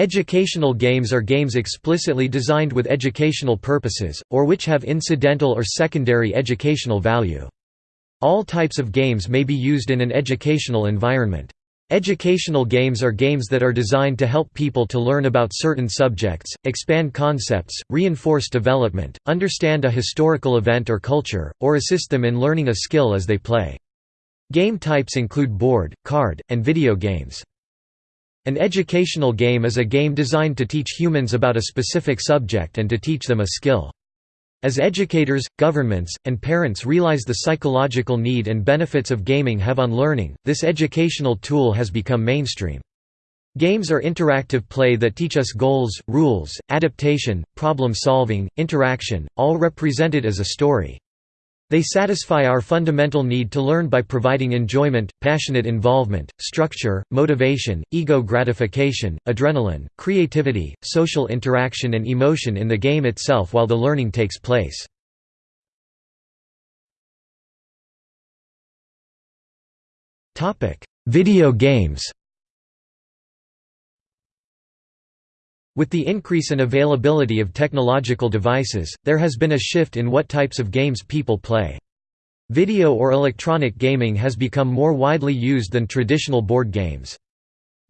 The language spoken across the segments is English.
Educational games are games explicitly designed with educational purposes, or which have incidental or secondary educational value. All types of games may be used in an educational environment. Educational games are games that are designed to help people to learn about certain subjects, expand concepts, reinforce development, understand a historical event or culture, or assist them in learning a skill as they play. Game types include board, card, and video games. An educational game is a game designed to teach humans about a specific subject and to teach them a skill. As educators, governments, and parents realize the psychological need and benefits of gaming have on learning, this educational tool has become mainstream. Games are interactive play that teach us goals, rules, adaptation, problem solving, interaction, all represented as a story. They satisfy our fundamental need to learn by providing enjoyment, passionate involvement, structure, motivation, ego gratification, adrenaline, creativity, social interaction and emotion in the game itself while the learning takes place. Video games With the increase in availability of technological devices, there has been a shift in what types of games people play. Video or electronic gaming has become more widely used than traditional board games.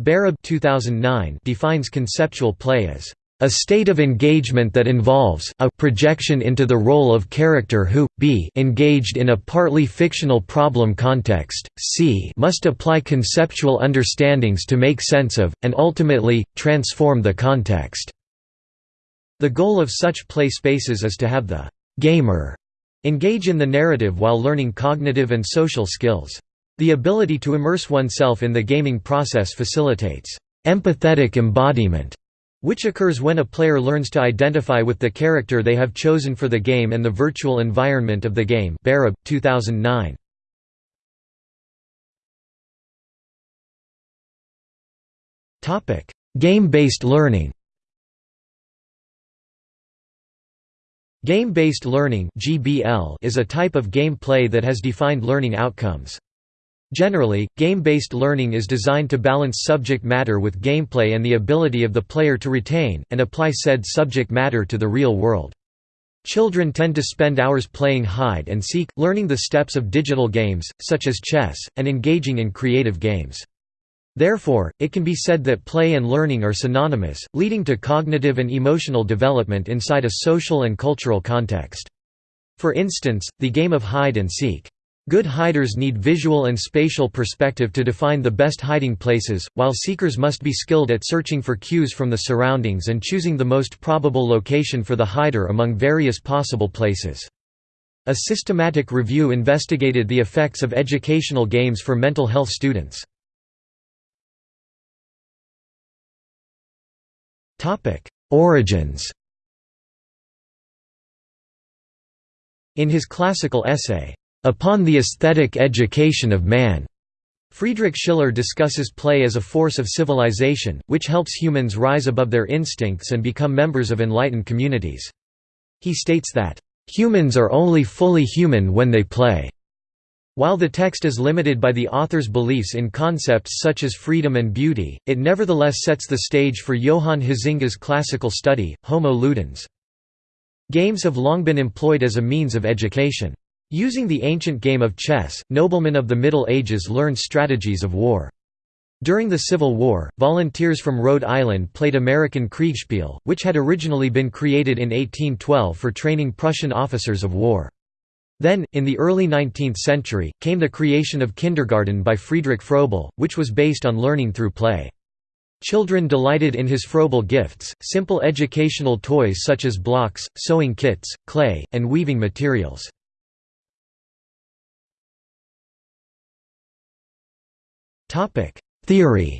Barab 2009 defines conceptual play as a state of engagement that involves a projection into the role of character who, b engaged in a partly fictional problem context, c must apply conceptual understandings to make sense of, and ultimately, transform the context. The goal of such play spaces is to have the «gamer» engage in the narrative while learning cognitive and social skills. The ability to immerse oneself in the gaming process facilitates «empathetic embodiment» which occurs when a player learns to identify with the character they have chosen for the game and the virtual environment of the game Barab, 2009. Game-based learning Game-based learning is a type of gameplay that has defined learning outcomes. Generally, game-based learning is designed to balance subject matter with gameplay and the ability of the player to retain, and apply said subject matter to the real world. Children tend to spend hours playing hide and seek, learning the steps of digital games, such as chess, and engaging in creative games. Therefore, it can be said that play and learning are synonymous, leading to cognitive and emotional development inside a social and cultural context. For instance, the game of hide and seek. Good hiders need visual and spatial perspective to define the best hiding places, while seekers must be skilled at searching for cues from the surroundings and choosing the most probable location for the hider among various possible places. A systematic review investigated the effects of educational games for mental health students. Origins In his classical essay, Upon the Aesthetic Education of Man. Friedrich Schiller discusses play as a force of civilization, which helps humans rise above their instincts and become members of enlightened communities. He states that, "...humans are only fully human when they play." While the text is limited by the author's beliefs in concepts such as freedom and beauty, it nevertheless sets the stage for Johan Huizinga's classical study, Homo Ludens. Games have long been employed as a means of education. Using the ancient game of chess, noblemen of the Middle Ages learned strategies of war. During the Civil War, volunteers from Rhode Island played American Kriegsspiel, which had originally been created in 1812 for training Prussian officers of war. Then, in the early 19th century, came the creation of kindergarten by Friedrich Froebel, which was based on learning through play. Children delighted in his Froebel gifts, simple educational toys such as blocks, sewing kits, clay, and weaving materials. Topic: Theory.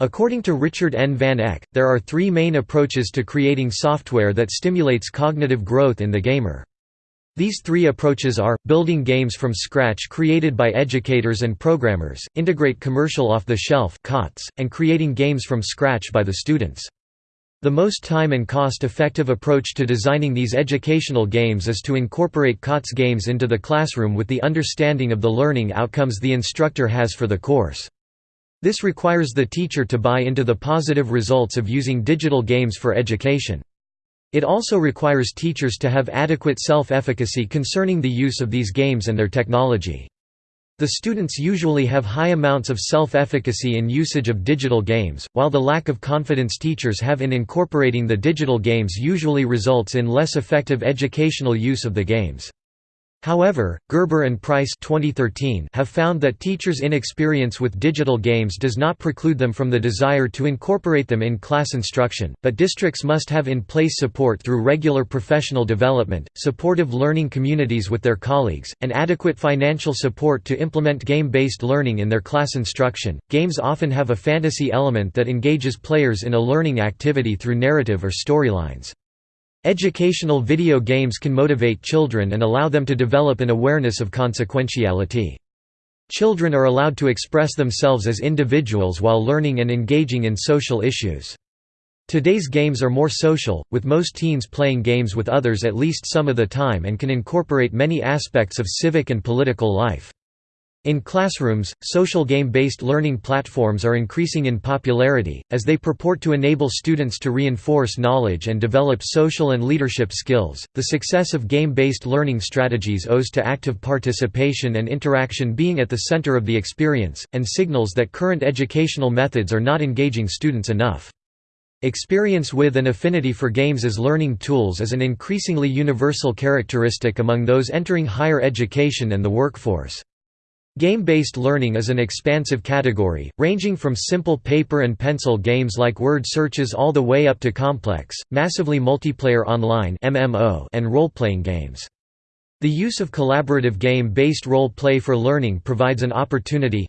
According to Richard N. Van Eck, there are three main approaches to creating software that stimulates cognitive growth in the gamer. These three approaches are, building games from scratch created by educators and programmers, integrate commercial off-the-shelf and creating games from scratch by the students. The most time and cost-effective approach to designing these educational games is to incorporate COTS games into the classroom with the understanding of the learning outcomes the instructor has for the course. This requires the teacher to buy into the positive results of using digital games for education. It also requires teachers to have adequate self-efficacy concerning the use of these games and their technology. The students usually have high amounts of self-efficacy in usage of digital games, while the lack of confidence teachers have in incorporating the digital games usually results in less effective educational use of the games. However, Gerber and Price 2013 have found that teachers' inexperience with digital games does not preclude them from the desire to incorporate them in class instruction, but districts must have in place support through regular professional development, supportive learning communities with their colleagues, and adequate financial support to implement game-based learning in their class instruction. Games often have a fantasy element that engages players in a learning activity through narrative or storylines. Educational video games can motivate children and allow them to develop an awareness of consequentiality. Children are allowed to express themselves as individuals while learning and engaging in social issues. Today's games are more social, with most teens playing games with others at least some of the time and can incorporate many aspects of civic and political life. In classrooms, social game-based learning platforms are increasing in popularity, as they purport to enable students to reinforce knowledge and develop social and leadership skills. The success of game-based learning strategies owes to active participation and interaction being at the center of the experience, and signals that current educational methods are not engaging students enough. Experience with and affinity for games as learning tools is an increasingly universal characteristic among those entering higher education and the workforce. Game-based learning is an expansive category, ranging from simple paper and pencil games like word searches all the way up to complex, massively multiplayer online and role-playing games. The use of collaborative game-based role-play for learning provides an opportunity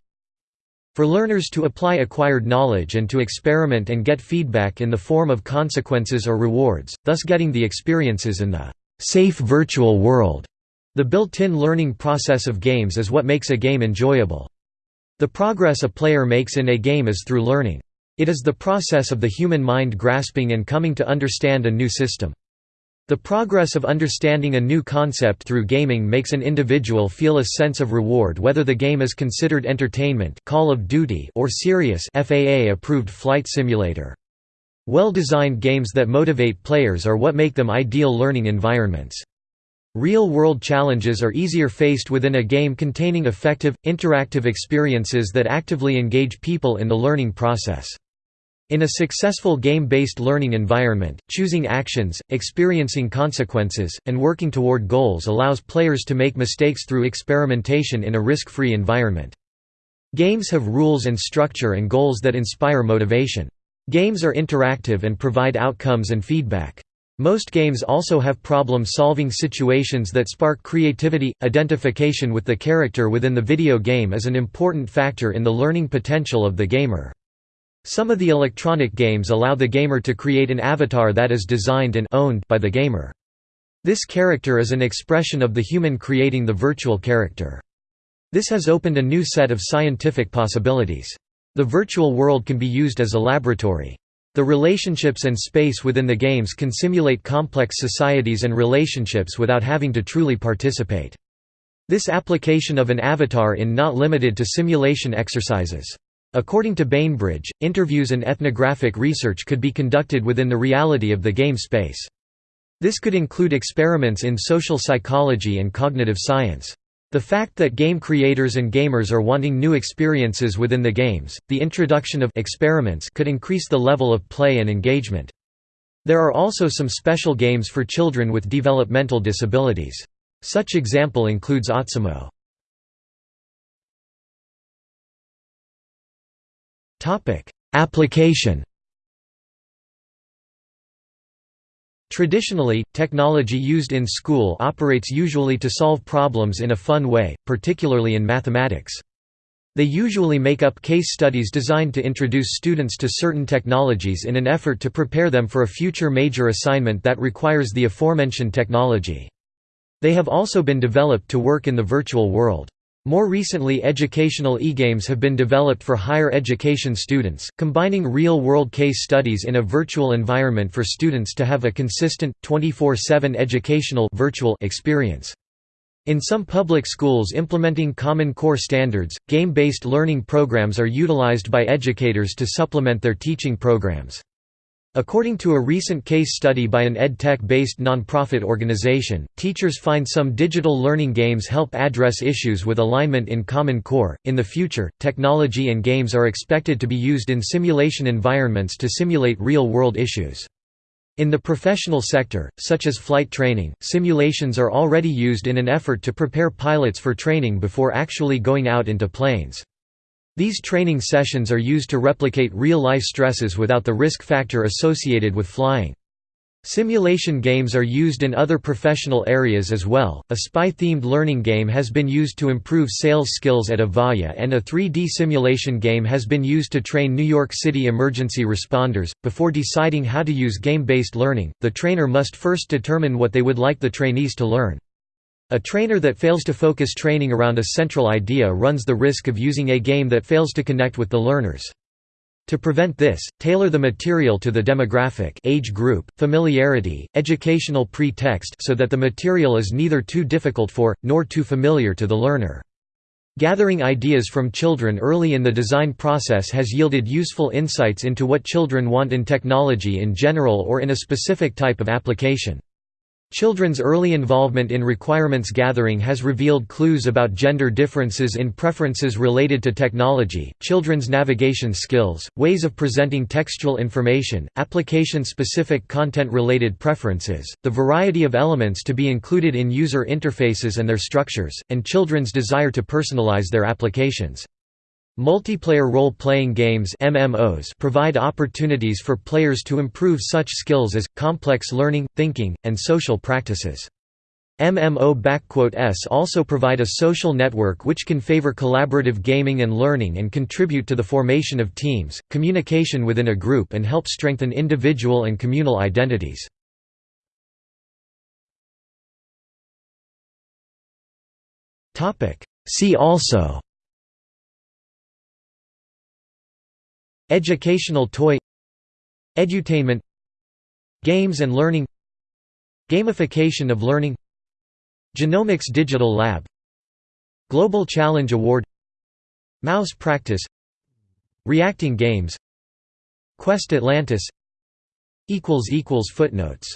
for learners to apply acquired knowledge and to experiment and get feedback in the form of consequences or rewards, thus getting the experiences in the safe virtual world. The built-in learning process of games is what makes a game enjoyable. The progress a player makes in a game is through learning. It is the process of the human mind grasping and coming to understand a new system. The progress of understanding a new concept through gaming makes an individual feel a sense of reward whether the game is considered entertainment Call of Duty or serious FAA-approved flight simulator. Well-designed games that motivate players are what make them ideal learning environments. Real-world challenges are easier faced within a game containing effective, interactive experiences that actively engage people in the learning process. In a successful game-based learning environment, choosing actions, experiencing consequences, and working toward goals allows players to make mistakes through experimentation in a risk-free environment. Games have rules and structure and goals that inspire motivation. Games are interactive and provide outcomes and feedback. Most games also have problem-solving situations that spark creativity. Identification with the character within the video game is an important factor in the learning potential of the gamer. Some of the electronic games allow the gamer to create an avatar that is designed and owned by the gamer. This character is an expression of the human creating the virtual character. This has opened a new set of scientific possibilities. The virtual world can be used as a laboratory. The relationships and space within the games can simulate complex societies and relationships without having to truly participate. This application of an avatar in not limited to simulation exercises. According to Bainbridge, interviews and ethnographic research could be conducted within the reality of the game space. This could include experiments in social psychology and cognitive science. The fact that game creators and gamers are wanting new experiences within the games, the introduction of experiments could increase the level of play and engagement. There are also some special games for children with developmental disabilities. Such example includes Otsimo. Application Traditionally, technology used in school operates usually to solve problems in a fun way, particularly in mathematics. They usually make up case studies designed to introduce students to certain technologies in an effort to prepare them for a future major assignment that requires the aforementioned technology. They have also been developed to work in the virtual world. More recently educational e-games have been developed for higher education students, combining real-world case studies in a virtual environment for students to have a consistent, 24-7 educational virtual experience. In some public schools implementing Common Core standards, game-based learning programs are utilized by educators to supplement their teaching programs. According to a recent case study by an EdTech-based nonprofit organization, teachers find some digital learning games help address issues with alignment in Common Core. In the future, technology and games are expected to be used in simulation environments to simulate real-world issues. In the professional sector, such as flight training, simulations are already used in an effort to prepare pilots for training before actually going out into planes. These training sessions are used to replicate real-life stresses without the risk factor associated with flying. Simulation games are used in other professional areas as well. A spy-themed learning game has been used to improve sales skills at Avaya, and a 3D simulation game has been used to train New York City emergency responders. Before deciding how to use game-based learning, the trainer must first determine what they would like the trainees to learn. A trainer that fails to focus training around a central idea runs the risk of using a game that fails to connect with the learners. To prevent this, tailor the material to the demographic age group, familiarity, educational pretext so that the material is neither too difficult for, nor too familiar to the learner. Gathering ideas from children early in the design process has yielded useful insights into what children want in technology in general or in a specific type of application. Children's early involvement in requirements gathering has revealed clues about gender differences in preferences related to technology, children's navigation skills, ways of presenting textual information, application-specific content-related preferences, the variety of elements to be included in user interfaces and their structures, and children's desire to personalize their applications. Multiplayer role-playing games MMOs provide opportunities for players to improve such skills as, complex learning, thinking, and social practices. MMO-s also provide a social network which can favor collaborative gaming and learning and contribute to the formation of teams, communication within a group and help strengthen individual and communal identities. See also Educational toy Edutainment Games and learning Gamification of learning Genomics Digital Lab Global Challenge Award Mouse Practice Reacting Games Quest Atlantis Footnotes